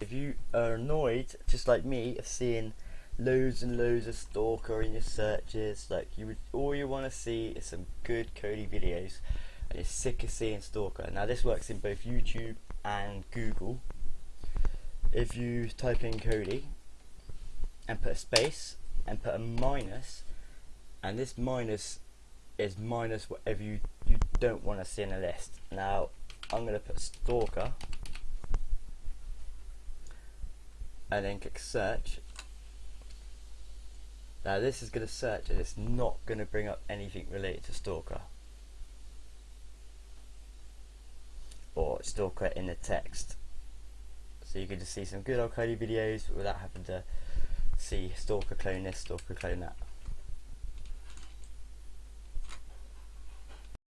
If you are annoyed, just like me, of seeing loads and loads of stalker in your searches, like you would, all you want to see is some good Kodi videos, and you're sick of seeing stalker. Now this works in both YouTube and Google. If you type in Kodi and put a space and put a minus, and this minus is minus whatever you, you don't want to see in a list. Now I'm going to put stalker and then click search. Now this is going to search and it's not going to bring up anything related to Stalker. Or Stalker in the text. So you can just see some good old Kodi videos without having to see Stalker clone this, Stalker clone that